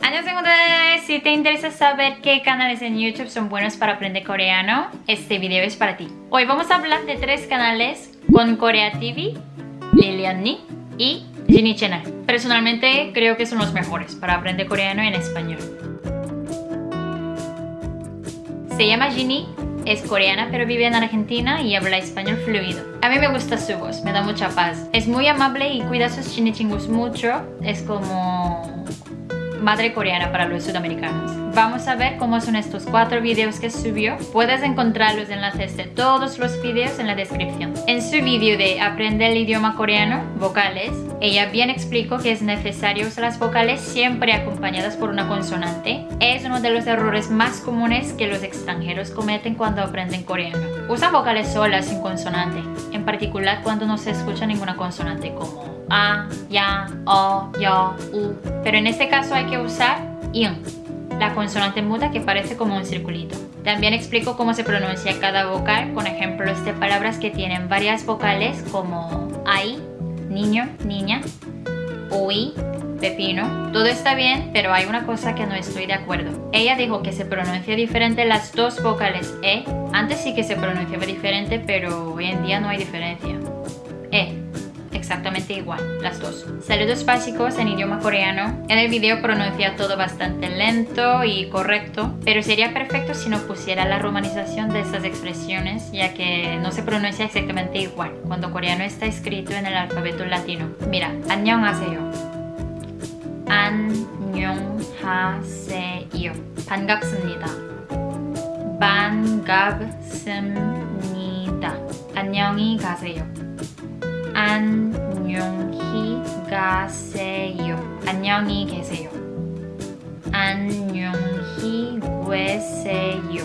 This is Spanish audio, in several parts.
Annyeonghaseyo Si te interesa saber qué canales en YouTube son buenos para aprender coreano, este video es para ti. Hoy vamos a hablar de tres canales con Korea TV, Lilian y Ginny Channel. Personalmente creo que son los mejores para aprender coreano en español. Se llama Ginny, es coreana pero vive en Argentina y habla español fluido. A mí me gusta su voz, me da mucha paz. Es muy amable y cuida sus chinichingus mucho. Es como madre coreana para los sudamericanos. Vamos a ver cómo son estos cuatro videos que subió. Puedes encontrar los enlaces de todos los videos en la descripción. En su vídeo de Aprende el idioma coreano, vocales, ella bien explicó que es necesario usar las vocales siempre acompañadas por una consonante. Es uno de los errores más comunes que los extranjeros cometen cuando aprenden coreano. Usan vocales solas sin consonante, particular cuando no se escucha ninguna consonante como a, ya, o, yo, u. Pero en este caso hay que usar in, la consonante muda que parece como un circulito. También explico cómo se pronuncia cada vocal con ejemplos de palabras que tienen varias vocales como ay, niño, niña, ui, pepino. Todo está bien, pero hay una cosa que no estoy de acuerdo. Ella dijo que se pronuncia diferente las dos vocales e. Antes sí que se pronunciaba diferente, pero hoy en día no hay diferencia. E exactamente igual, las dos. Saludos básicos en idioma coreano. En el video pronuncia todo bastante lento y correcto, pero sería perfecto si no pusiera la romanización de estas expresiones, ya que no se pronuncia exactamente igual cuando coreano está escrito en el alfabeto latino. Mira, 안녕하세요. 안녕하세요. 반갑습니다. 반갑습니다. 안녕히 가세요. 안녕히 가세요. 안녕히 계세요. 안녕히 계세요.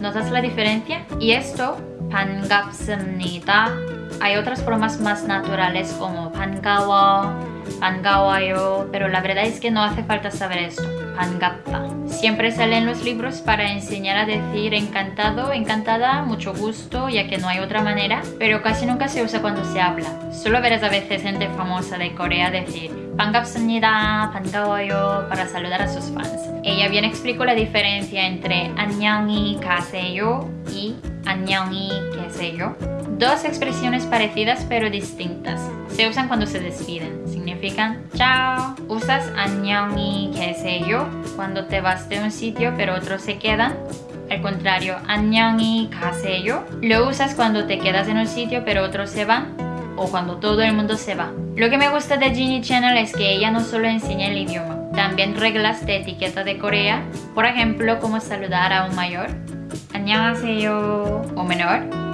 ¿Notas la diferencia? Y esto, 반갑습니다. Hay otras formas más naturales como 반가워, 반가워요, pero la verdad es que no hace falta saber esto. 반갑다. Siempre salen los libros para enseñar a decir encantado, encantada, mucho gusto, ya que no hay otra manera, pero casi nunca se usa cuando se habla. Solo verás a veces gente famosa de Corea decir 반갑습니다, 반가워요 para saludar a sus fans. Ella bien explicó la diferencia entre 안녕히 가세요 y 안녕히 계세요. Dos expresiones parecidas pero distintas. Se usan cuando se despiden. Significan chao. Usas 안녕히 계세요 cuando te vas de un sitio pero otros se quedan. Al contrario, 안녕히 가세요 lo usas cuando te quedas en un sitio pero otros se van o cuando todo el mundo se va. Lo que me gusta de Ginny Channel es que ella no solo enseña el idioma, también reglas de etiqueta de Corea, por ejemplo, cómo saludar a un mayor, 안녕하세요, o menor, 안녕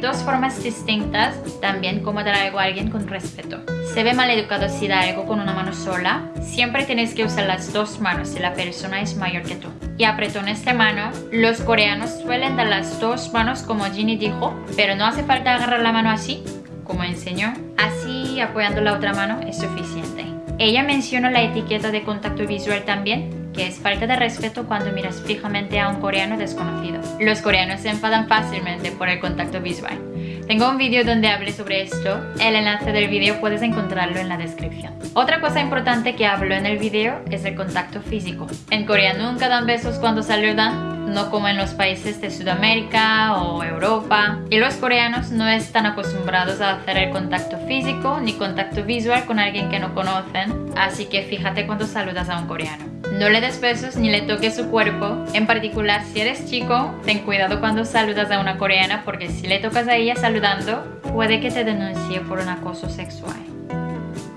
dos formas distintas también como dar algo a alguien con respeto. Se ve mal educado si da algo con una mano sola. Siempre tienes que usar las dos manos si la persona es mayor que tú. Y apretones de mano, los coreanos suelen dar las dos manos como Ginny dijo, pero no hace falta agarrar la mano así, como enseñó. Así apoyando la otra mano es suficiente. Ella mencionó la etiqueta de contacto visual también, que es falta de respeto cuando miras fijamente a un coreano desconocido. Los coreanos se enfadan fácilmente por el contacto visual. Tengo un vídeo donde hablé sobre esto, el enlace del vídeo puedes encontrarlo en la descripción. Otra cosa importante que hablo en el vídeo es el contacto físico. En Corea nunca dan besos cuando saludan, no como en los países de Sudamérica o Europa. Y los coreanos no están acostumbrados a hacer el contacto físico ni contacto visual con alguien que no conocen, así que fíjate cuando saludas a un coreano. No le des besos ni le toques su cuerpo, en particular si eres chico, ten cuidado cuando saludas a una coreana porque si le tocas a ella saludando, puede que te denuncie por un acoso sexual.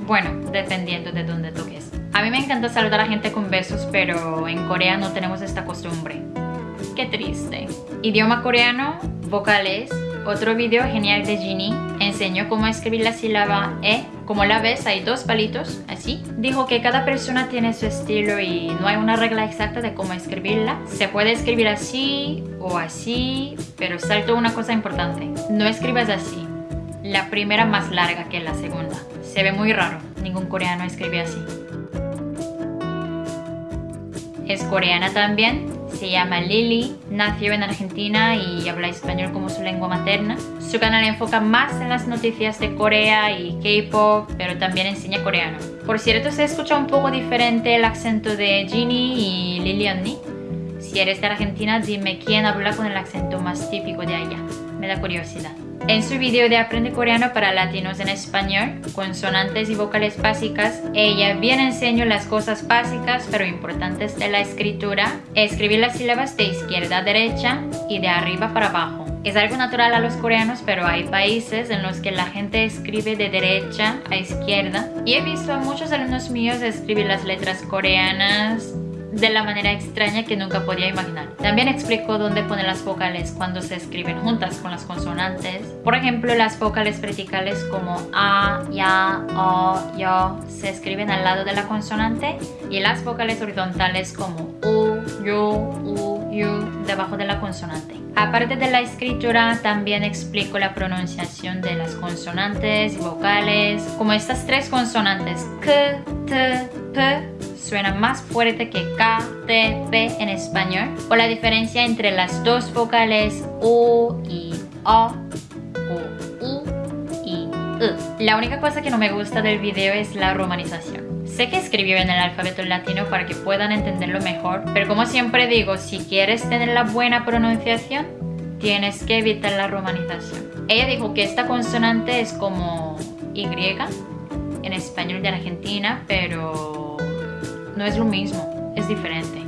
Bueno, dependiendo de dónde toques. A mí me encanta saludar a gente con besos, pero en Corea no tenemos esta costumbre. Triste. Idioma coreano, vocales. Otro video genial de Ginny enseñó cómo escribir la sílaba E. Como la ves, hay dos palitos, así. Dijo que cada persona tiene su estilo y no hay una regla exacta de cómo escribirla. Se puede escribir así o así, pero salto una cosa importante. No escribas así. La primera más larga que la segunda. Se ve muy raro. Ningún coreano escribe así. Es coreana también, se llama Lily, nació en Argentina y habla español como su lengua materna. Su canal enfoca más en las noticias de Corea y K-pop, pero también enseña coreano. Por cierto, se escucha un poco diferente el acento de Ginny y Liliani. Si eres de Argentina, dime quién habla con el acento más típico de allá. Me da curiosidad. En su video de Aprende Coreano para Latinos en Español, consonantes y vocales básicas, ella bien enseñó las cosas básicas pero importantes de la escritura, escribir las sílabas de izquierda a derecha y de arriba para abajo. Es algo natural a los coreanos, pero hay países en los que la gente escribe de derecha a izquierda y he visto a muchos alumnos míos escribir las letras coreanas de la manera extraña que nunca podía imaginar. También explicó dónde poner las vocales cuando se escriben juntas con las consonantes. Por ejemplo, las vocales verticales como A, Ya, O, Yo se escriben al lado de la consonante y las vocales horizontales como U, Yu, U, Yu debajo de la consonante. Aparte de la escritura, también explico la pronunciación de las consonantes y vocales, como estas tres consonantes K, T, P suena más fuerte que K, T, P en español, o la diferencia entre las dos vocales U y O, o U y U. La única cosa que no me gusta del video es la romanización. Sé que escribió en el alfabeto latino para que puedan entenderlo mejor, pero como siempre digo, si quieres tener la buena pronunciación, tienes que evitar la romanización. Ella dijo que esta consonante es como Y en español de Argentina, pero no es lo mismo, es diferente.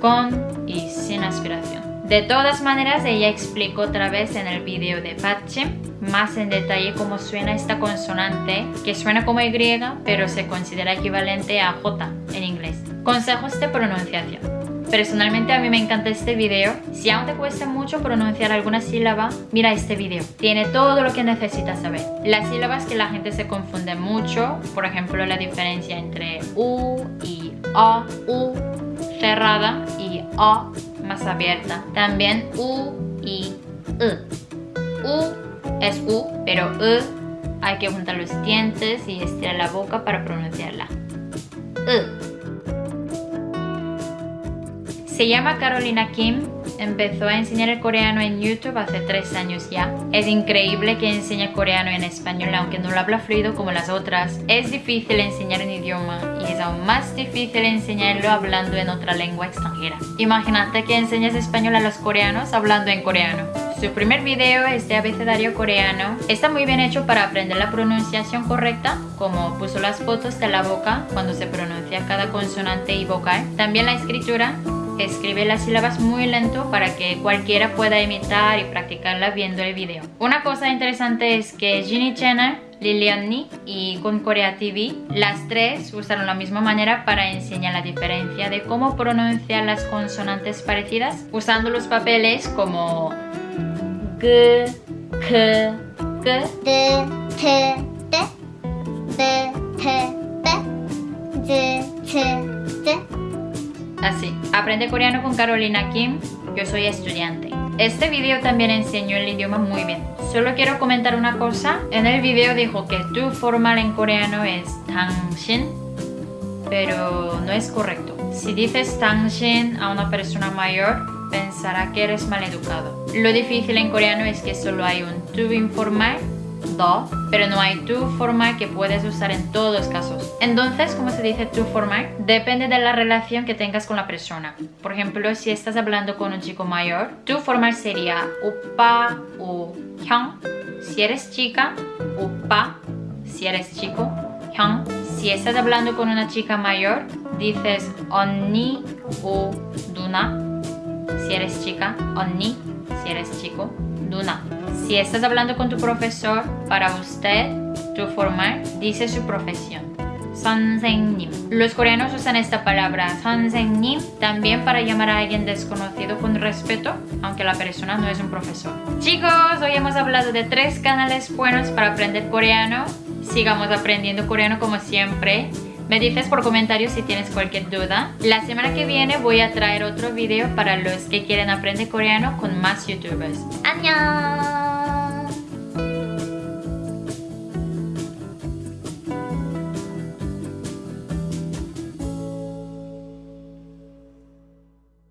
Con y sin aspiración. De todas maneras, ella explicó otra vez en el video de Pache más en detalle cómo suena esta consonante, que suena como Y, pero se considera equivalente a J en inglés. Consejos de pronunciación. Personalmente a mí me encanta este video. Si aún te cuesta mucho pronunciar alguna sílaba, mira este video. Tiene todo lo que necesitas saber. Las sílabas que la gente se confunde mucho, por ejemplo la diferencia entre U y O, U cerrada y O más abierta. También U y U. U es U, pero U hay que juntar los dientes y estirar la boca para pronunciarla. U. Se llama Carolina Kim, empezó a enseñar el coreano en YouTube hace tres años ya. Es increíble que enseñe coreano en español aunque no lo habla fluido como las otras. Es difícil enseñar un idioma y es aún más difícil enseñarlo hablando en otra lengua extranjera. Imagínate que enseñas español a los coreanos hablando en coreano. Su primer video es de abecedario coreano. Está muy bien hecho para aprender la pronunciación correcta, como puso las fotos de la boca cuando se pronuncia cada consonante y vocal. También la escritura escribe las sílabas muy lento para que cualquiera pueda imitar y practicarla viendo el video. Una cosa interesante es que Ginny Channel, Lilian Ni y con Korea TV, las tres usaron la misma manera para enseñar la diferencia de cómo pronunciar las consonantes parecidas usando los papeles como G, K, G, D, T, T, D, T, T, D, T, Así, aprende coreano con Carolina Kim, yo soy estudiante. Este video también enseñó el idioma muy bien. Solo quiero comentar una cosa. En el video dijo que tu formal en coreano es 당신, pero no es correcto. Si dices 당신 a una persona mayor, pensará que eres maleducado. Lo difícil en coreano es que solo hay un to informal, do, pero no hay to formal que puedes usar en todos los casos. Entonces, ¿cómo se dice to formal? Depende de la relación que tengas con la persona. Por ejemplo, si estás hablando con un chico mayor, to formal sería upa o hyang. Si eres chica, upa. Si eres chico, hyang. Si estás hablando con una chica mayor, dices onni o duna si eres chica, Onni, si eres chico, Duna. Si estás hablando con tu profesor, para usted, tu formal, dice su profesión. Sansenim. Los coreanos usan esta palabra Sansenim también para llamar a alguien desconocido con respeto, aunque la persona no es un profesor. Chicos, hoy hemos hablado de tres canales buenos para aprender coreano. Sigamos aprendiendo coreano como siempre. Me dices por comentarios si tienes cualquier duda. La semana que viene voy a traer otro video para los que quieren aprender coreano con más youtubers. ¡Annyeong!